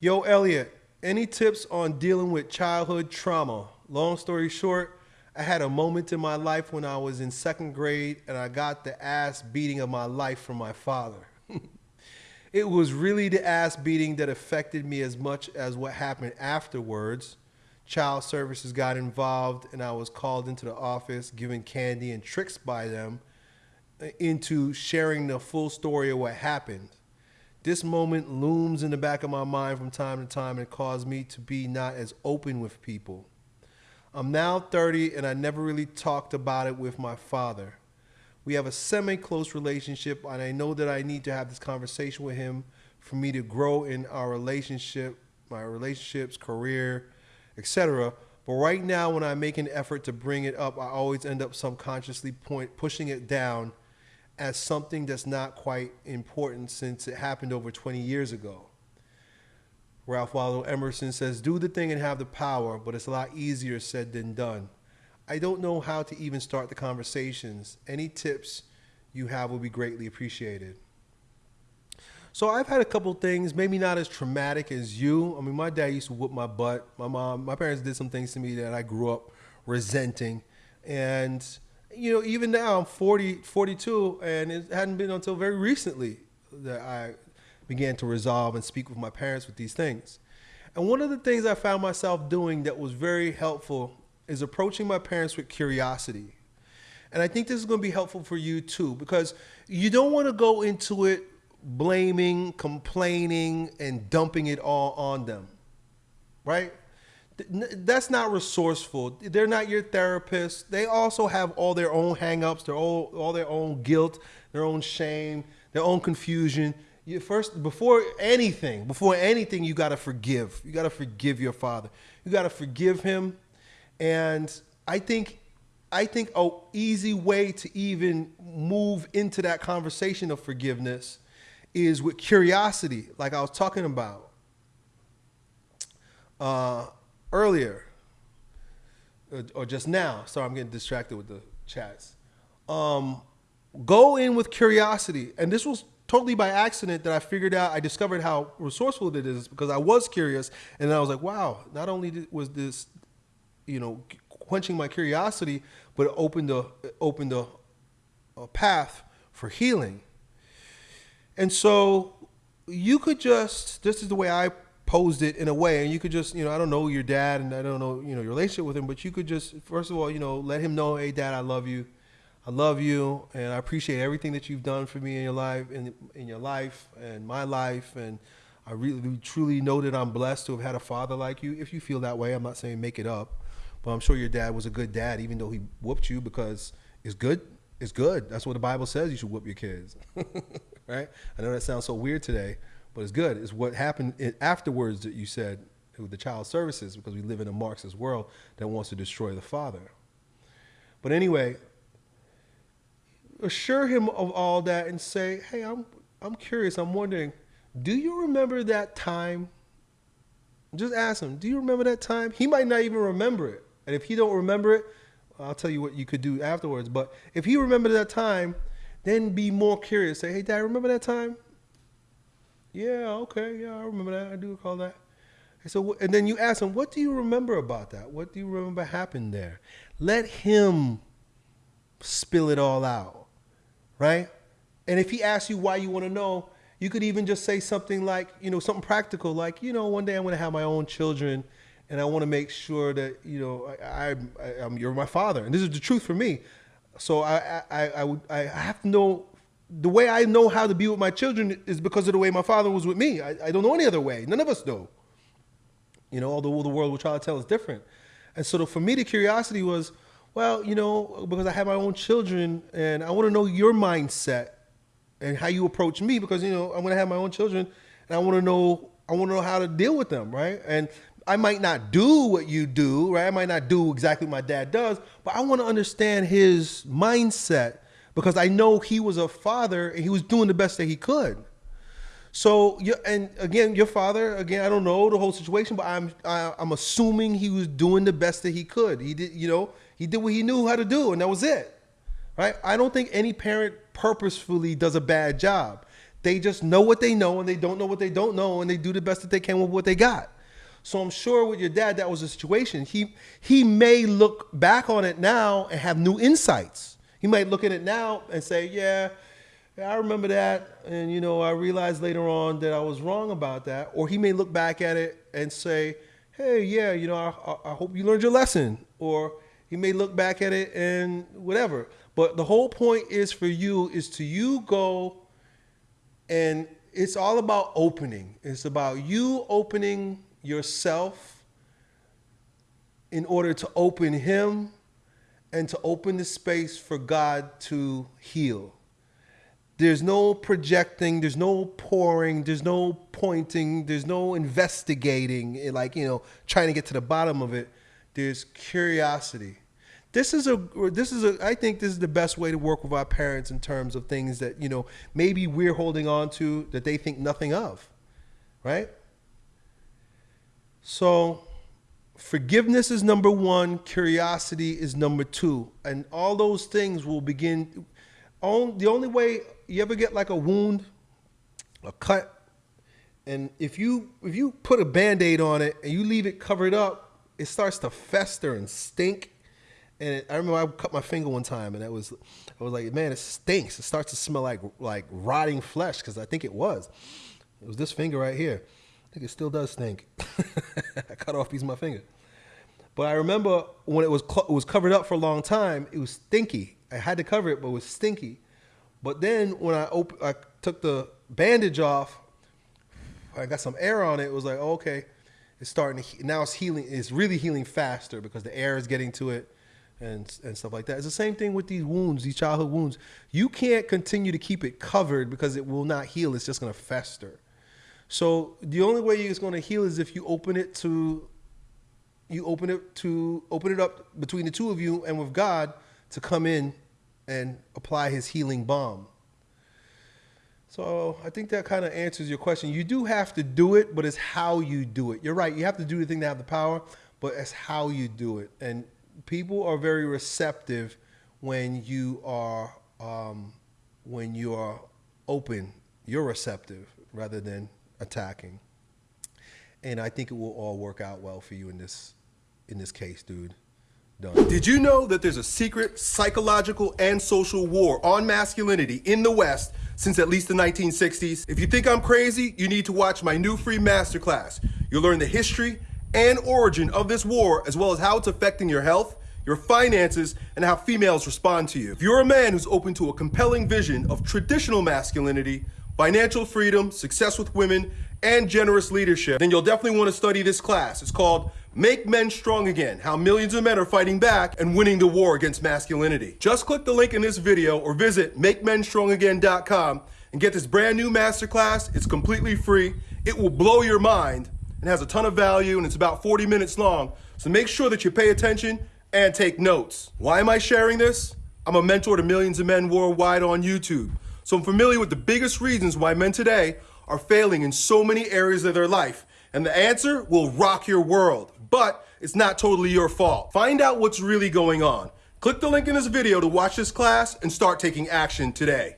Yo, Elliot, any tips on dealing with childhood trauma? Long story short, I had a moment in my life when I was in second grade and I got the ass beating of my life from my father. it was really the ass beating that affected me as much as what happened afterwards. Child services got involved and I was called into the office, given candy and tricks by them uh, into sharing the full story of what happened. This moment looms in the back of my mind from time to time and caused me to be not as open with people. I'm now 30 and I never really talked about it with my father. We have a semi close relationship, and I know that I need to have this conversation with him for me to grow in our relationship, my relationships, career, etc. But right now, when I make an effort to bring it up, I always end up subconsciously point, pushing it down as something that's not quite important since it happened over 20 years ago. Ralph Waldo Emerson says, Do the thing and have the power, but it's a lot easier said than done. I don't know how to even start the conversations. Any tips you have will be greatly appreciated. So I've had a couple things, maybe not as traumatic as you. I mean, my dad used to whoop my butt. My mom, my parents did some things to me that I grew up resenting. And you know, even now I'm 40, 42, and it hadn't been until very recently that I began to resolve and speak with my parents with these things. And one of the things I found myself doing that was very helpful is approaching my parents with curiosity. And I think this is going to be helpful for you too, because you don't want to go into it blaming, complaining, and dumping it all on them, right? That's not resourceful. They're not your therapist. They also have all their own hangups, their all, all their own guilt, their own shame, their own confusion. You first before anything, before anything, you got to forgive. You got to forgive your father. You got to forgive him. And I think I think a easy way to even move into that conversation of forgiveness is with curiosity, like I was talking about. Uh, earlier, uh, or just now. Sorry, I'm getting distracted with the chats. Um, go in with curiosity, and this was totally by accident that I figured out. I discovered how resourceful it is because I was curious, and I was like, wow. Not only was this, you know, quenching my curiosity, but it opened a it opened a, a path for healing. And so you could just this is the way I posed it in a way and you could just you know i don't know your dad and i don't know you know your relationship with him but you could just first of all you know let him know hey dad i love you. I love you and i appreciate everything that you've done for me in your life in, in your life and my life and i really truly know that i'm blessed to have had a father like you. If you feel that way i'm not saying make it up but i'm sure your dad was a good dad even though he whooped you because it's good it's good. That's what the bible says you should whoop your kids right? I know that sounds so weird today but it's good. It's what happened afterwards that you said with the child services because we live in a Marxist world that wants to destroy the father. But anyway, assure him of all that and say, hey, I'm, I'm curious. I'm wondering, do you remember that time? Just ask him, do you remember that time? He might not even remember it. And if he don't remember it, I'll tell you what you could do afterwards. But if he remembered that time, then be more curious. Say, hey, dad, remember that time? Yeah, okay, yeah, I remember that. I do recall that. And so, and then you ask him, what do you remember about that? What do you remember happened there? Let him spill it all out, right? And if he asks you why you want to know, you could even just say something like, you know, something practical, like, you know, one day I'm going to have my own children, and I want to make sure that, you know, I, I, I'm, you're my father, and this is the truth for me. So I, I, I would, I have to know the way I know how to be with my children is because of the way my father was with me. I, I don't know any other way. None of us do. You know, although the world will try to tell us different. And so the, for me, the curiosity was, well, you know, because I have my own children and I want to know your mindset and how you approach me because, you know, I'm going to have my own children and I want to know, I want to know how to deal with them, right? And I might not do what you do, right? I might not do exactly what my dad does, but I want to understand his mindset because I know he was a father and he was doing the best that he could. So, and again, your father, again, I don't know the whole situation, but I'm I, am assuming he was doing the best that he could. He did, you know, he did what he knew how to do, and that was it, right? I don't think any parent purposefully does a bad job. They just know what they know and they don't know what they don't know and they do the best that they can with what they got. So I'm sure with your dad, that was a situation. He he may look back on it now and have new insights. He might look at it now and say, "Yeah, I remember that, and you know, I realized later on that I was wrong about that." Or he may look back at it and say, "Hey, yeah, you know, I, I hope you learned your lesson." Or he may look back at it and whatever. But the whole point is for you is to you go and it's all about opening. It's about you opening yourself in order to open Him and to open the space for God to heal. There's no projecting, there's no pouring, there's no pointing, there's no investigating, eh, like, you know, trying to get to the bottom of it. There's curiosity. This is a this is a I think this is the best way to work with our parents in terms of things that, you know, maybe we're holding on to that they think nothing of. Right? So forgiveness is number one, curiosity is number two. And all those things will begin. On, the only way you ever get like a wound, a cut, and if you if you put a band-aid on it and you leave it covered up, it starts to fester and stink. And it, I remember I cut my finger one time, and that was I was like, man, it stinks. It starts to smell like like rotting flesh because I think it was. It was this finger right here. Think it still does stink. I cut off piece of my finger. But I remember when it was it was covered up for a long time, it was stinky. I had to cover it, but it was stinky. But then when I op- I took the bandage off, I got some air on it. It was like, oh, okay, it's starting to now it's healing. It's really healing faster because the air is getting to it and and stuff like that. It's the same thing with these wounds, these childhood wounds. You can't continue to keep it covered because it will not heal. It's just going to fester. So the only way it's going to heal is if you open it to you open it to open it up between the two of you and with God to come in and apply his healing balm. So I think that kind of answers your question. You do have to do it, but it's how you do it. You're right. You have to do the thing to have the power, but it's how you do it. And people are very receptive when you are um, when you are open. You're receptive rather than attacking. And I think it will all work out well for you in this in this case, dude. Done. Did you know that there's a secret psychological and social war on masculinity in the West since at least the 1960s? If you think I'm crazy, you need to watch my new free masterclass. You'll learn the history and origin of this war, as well as how it's affecting your health, your finances, and how females respond to you. If you're a man who's open to a compelling vision of traditional masculinity, financial freedom, success with women, and generous leadership, then you'll definitely want to study this class. It's called Make Men Strong Again, How Millions of Men Are Fighting Back and Winning the War Against Masculinity. Just click the link in this video or visit MakeMenStrongAgain.com and get this brand new masterclass. It's completely free. It will blow your mind and has a ton of value and it's about 40 minutes long. So make sure that you pay attention and take notes. Why am I sharing this? I'm a mentor to millions of men worldwide on YouTube. So I'm familiar with the biggest reasons why men today are failing in so many areas of their life. And the answer will rock your world, but it's not totally your fault. Find out what's really going on. Click the link in this video to watch this class and start taking action today.